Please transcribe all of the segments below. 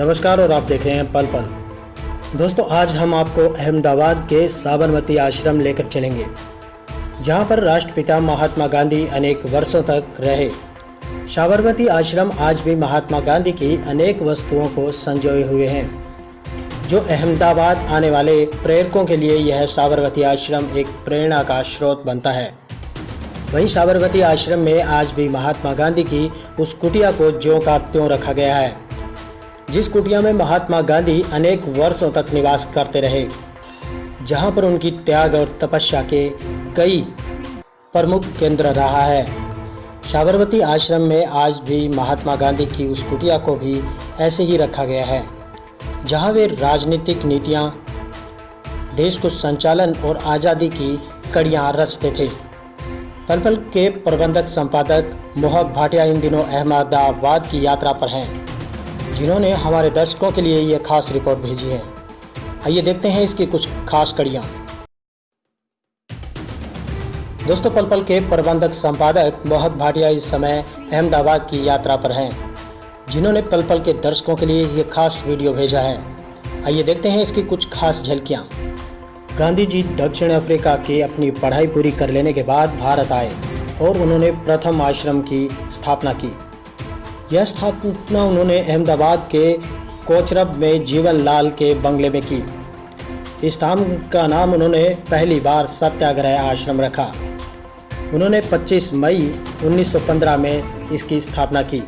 नमस्कार और आप देख रहे हैं पल पल। दोस्तों, आज हम आपको अहमदाबाद के साबरमती आश्रम लेकर चलेंगे, जहाँ पर राष्ट्रपिता महात्मा गांधी अनेक वर्षों तक रहे। साबरमती आश्रम आज भी महात्मा गांधी की अनेक वस्तुओं को संजोए हुए हैं, जो अहमदाबाद आने वाले प्रेरकों के लिए यह साबरमती आश्रम एक प्रेरणा का स्रोत बनता है। वहीं साबरमती आश्रम में आज भी महात्मा गांधी की उस कुटिया को ज्यों का त्यों रखा गया है। जिस कुटिया में महात्मा गांधी अनेक वर्षों तक निवास करते रहे, जहाँ पर उनकी त्याग और तपस्या के कई प्रमुख केंद्र रहा है। साबरमती आश्रम में आज भी महात्मा गांधी की उस कुटिया को भी ऐसे ही रखा गया है, जहाँ वे राजनीतिक नीतियाँ, देश को संचालन और आज़ादी की कड़ियाँ रचते थे। पल पल के प्रबंधक संपादक मोहक भाटिया इन दिनों अहमदाबाद की यात्रा पर हैं। जिन्होंने हमारे दर्शकों के लिए ये खास रिपोर्ट भेजी है। आइए देखते हैं इसकी कुछ खास कड़ियाँ। दोस्तों पल पल के प्रबंधक संपादक मोहक भाटिया इस समय अहमदाबाद की यात्रा पर हैं, जिन्होंने पल पल के दर्शकों के लिए ये खास वीडियो भेजा है। आइए देखते हैं इसकी कुछ खास झलकियाँ। गांधी जी दक्षिण अफ्रीका की अपनी पढ़ाई पूरी कर लेने के बाद भारत आए और उन्होंने प्रथम आश्रम की स्थापना की। यह स्थापना उन्होंने अहमदाबाद के कोचरब में जीवन लाल के बंगले में की। इस स्थान का नाम उन्होंने पहली बार सत्याग्रह आश्रम रखा। उन्होंने 25 मई 1915 में इसकी स्थापना की।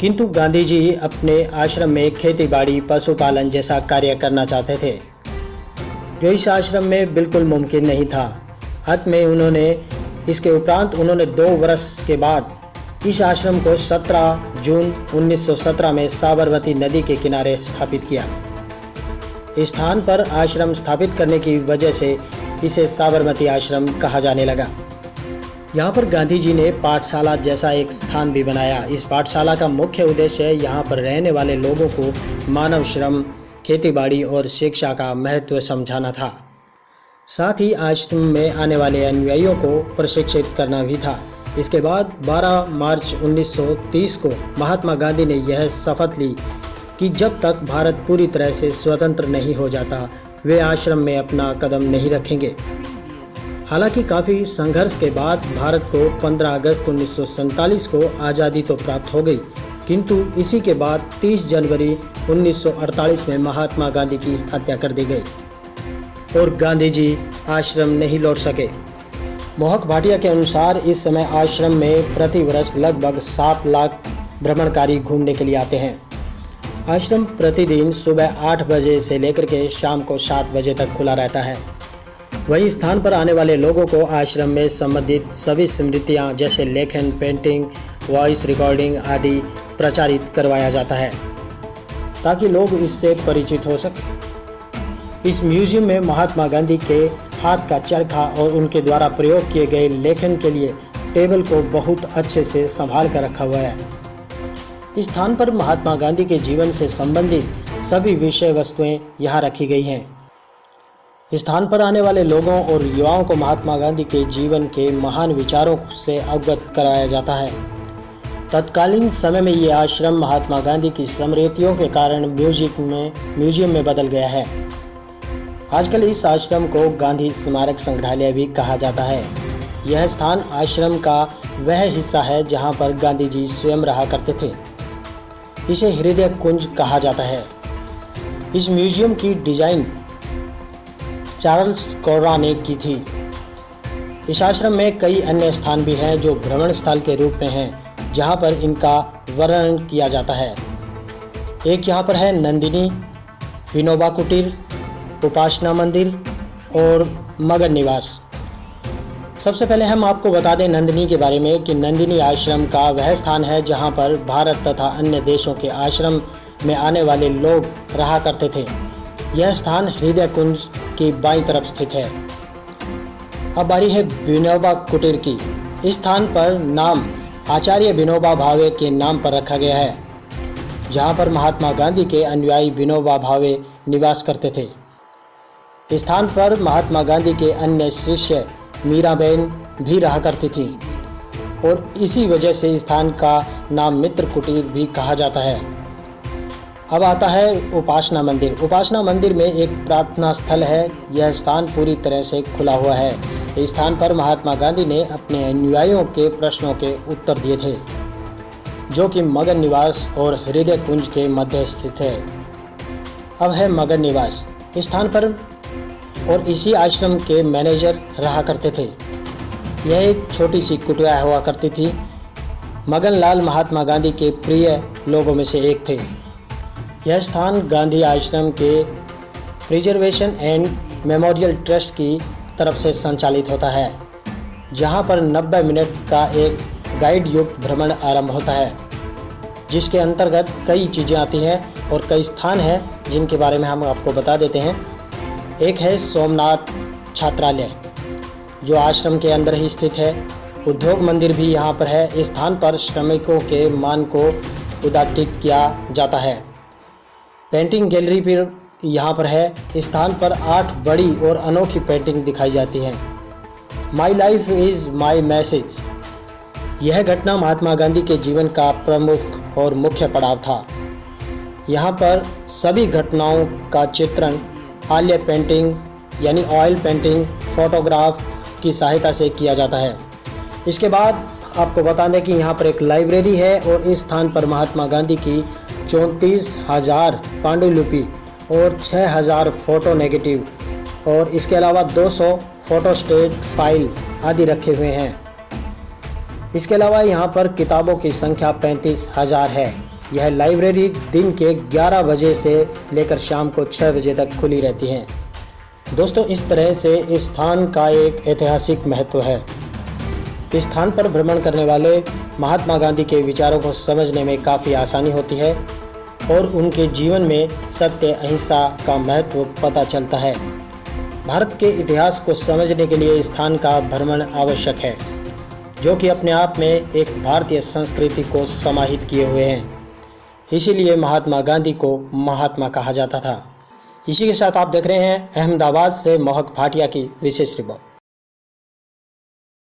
किंतु गांधी जी अपने आश्रम में खेतीबाड़ी, पशुपालन जैसा कार्य करना चाहते थे, जो इस आश्रम में बिल्कुल मुमकिन नहीं था। अंत में उन्होंने, इसके उपरांत उन्होंने दो वर्ष के बाद इस आश्रम को 17 जून 1917 में साबरमती नदी के किनारे स्थापित किया। स्थान पर आश्रम स्थापित करने की वजह से इसे साबरमती आश्रम कहा जाने लगा। यहाँ पर गांधी जी ने पाठशाला जैसा एक स्थान भी बनाया। इस पाठशाला का मुख्य उद्देश्य यहाँ पर रहने वाले लोगों को मानव श्रम, खेतीबाड़ी और शिक्षा का महत्व समझाना था। साथ ही आश्रम में आने वाले अनुयायियों को प्रशिक्षित करना भी था। इसके बाद 12 मार्च 1930 को महात्मा गांधी ने यह शपथ ली कि जब तक भारत पूरी तरह से स्वतंत्र नहीं हो जाता, वे आश्रम में अपना कदम नहीं रखेंगे। हालाँकि काफ़ी संघर्ष के बाद भारत को 15 अगस्त उन्नीस सौ सैंतालीस को आज़ादी तो प्राप्त हो गई, किंतु इसी के बाद 30 जनवरी 1948 में महात्मा गांधी की हत्या कर दी गई और गांधी जी आश्रम नहीं लौट सके। मोहक भाटिया के अनुसार इस समय आश्रम में प्रति वर्ष लगभग सात लाख भ्रमणकारी घूमने के लिए आते हैं। आश्रम प्रतिदिन सुबह आठ बजे से लेकर के शाम को सात बजे तक खुला रहता है। वही स्थान पर आने वाले लोगों को आश्रम में संबंधित सभी स्मृतियाँ जैसे लेखन, पेंटिंग, वॉइस रिकॉर्डिंग आदि प्रचारित करवाया जाता है, ताकि लोग इससे परिचित हो सकें। इस म्यूज़ियम में महात्मा गांधी के हाथ का चरखा और उनके द्वारा प्रयोग किए गए लेखन के लिए टेबल को बहुत अच्छे से संभाल कर रखा हुआ है। इस स्थान पर महात्मा गांधी के जीवन से संबंधित सभी विषय वस्तुएँ यहाँ रखी गई हैं। स्थान पर आने वाले लोगों और युवाओं को महात्मा गांधी के जीवन के महान विचारों से अवगत कराया जाता है। तत्कालीन समय में ये आश्रम महात्मा गांधी की स्मृतियों के कारण म्यूज़िक में, म्यूज़ियम में बदल गया है। आजकल इस आश्रम को गांधी स्मारक संग्रहालय भी कहा जाता है। यह स्थान आश्रम का वह हिस्सा है जहाँ पर गांधी जी स्वयं रहा करते थे। इसे हृदय कुंज कहा जाता है। इस म्यूज़ियम की डिज़ाइन चार्ल्स कोरा ने की थी। इस आश्रम में कई अन्य स्थान भी हैं जो भ्रमण स्थल के रूप में हैं, जहाँ पर इनका वर्णन किया जाता है। एक यहाँ पर है नंदिनी, विनोबा कुटीर उपासना मंदिर और मगन निवास। सबसे पहले हम आपको बता दें नंदिनी के बारे में कि नंदिनी आश्रम का वह स्थान है जहाँ पर भारत तथा अन्य देशों के आश्रम में आने वाले लोग रहा करते थे। यह स्थान हृदय कुंज की बाई तरफ़ स्थित है। अब बारी है विनोबा कुटीर की। इस स्थान पर नाम आचार्य विनोबा भावे के नाम पर रखा गया है, जहाँ पर महात्मा गांधी के अनुयायी विनोबा भावे निवास करते थे। स्थान पर महात्मा गांधी के अन्य शिष्य मीराबेन भी रहा करती थी। और इसी वजह से स्थान का नाम मित्र कुटीर भी कहा जाता है। अब आता है उपासना मंदिर। उपासना मंदिर में एक प्रार्थना स्थल है। यह स्थान पूरी तरह से खुला हुआ है। इस स्थान पर महात्मा गांधी ने अपने अनुयायियों के प्रश्नों के उत्तर दिए थे, जो कि मगन निवास और हृदय कुंज के मध्य स्थित है। अब है मगन निवास। स्थान पर और इसी आश्रम के मैनेजर रहा करते थे। यह एक छोटी सी कुटिया हुआ करती थी। मगन लाल महात्मा गांधी के प्रिय लोगों में से एक थे। यह स्थान गांधी आश्रम के प्रिजर्वेशन एंड मेमोरियल ट्रस्ट की तरफ़ से संचालित होता है, जहाँ पर 90 मिनट का एक गाइड युक्त भ्रमण आरंभ होता है, जिसके अंतर्गत कई चीज़ें आती हैं और कई स्थान हैं, जिनके बारे में हम आपको बता देते हैं। एक है सोमनाथ छात्रालय, जो आश्रम के अंदर ही स्थित है। उद्योग मंदिर भी यहाँ पर है। इस स्थान पर श्रमिकों के मान को उदाटित किया जाता है। पेंटिंग गैलरी भी यहाँ पर है। इस स्थान पर आठ बड़ी और अनोखी पेंटिंग दिखाई जाती हैं। My life is my message यह घटना महात्मा गांधी के जीवन का प्रमुख और मुख्य पड़ाव था। यहाँ पर सभी घटनाओं का चित्रण आल्य पेंटिंग यानी ऑयल पेंटिंग, फोटोग्राफ की सहायता से किया जाता है। इसके बाद आपको बता दें कि यहाँ पर एक लाइब्रेरी है और इस स्थान पर महात्मा गांधी की चौंतीस हज़ार पांडुलिपि और छः हज़ार फ़ोटो नेगेटिव और इसके अलावा 200 फ़ोटो स्टेट फ़ाइल आदि रखे हुए हैं। इसके अलावा यहाँ पर किताबों की संख्या पैंतीस हज़ार है। यह लाइब्रेरी दिन के 11 बजे से लेकर शाम को 6 बजे तक खुली रहती है। दोस्तों, इस तरह से इस स्थान का एक ऐतिहासिक महत्व है। इस स्थान पर भ्रमण करने वाले महात्मा गांधी के विचारों को समझने में काफ़ी आसानी होती है और उनके जीवन में सत्य, अहिंसा का महत्व पता चलता है। भारत के इतिहास को समझने के लिए स्थान का भ्रमण आवश्यक है, जो कि अपने आप में एक भारतीय संस्कृति को समाहित किए हुए हैं। इसीलिए महात्मा गांधी को महात्मा कहा जाता था। इसी के साथ आप देख रहे हैं अहमदाबाद से मोहक भाटिया की विशेष रिपोर्ट।